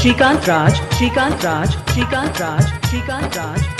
Shrikant Raj Shrikant Raj Shrikant Raj Shrikant Raj.